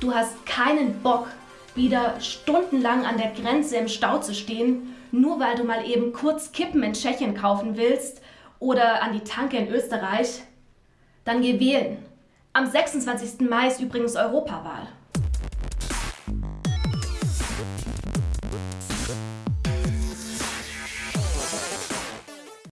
Du hast keinen Bock, wieder stundenlang an der Grenze im Stau zu stehen, nur weil du mal eben kurz Kippen in Tschechien kaufen willst oder an die Tanke in Österreich? Dann geh wählen. Am 26. Mai ist übrigens Europawahl.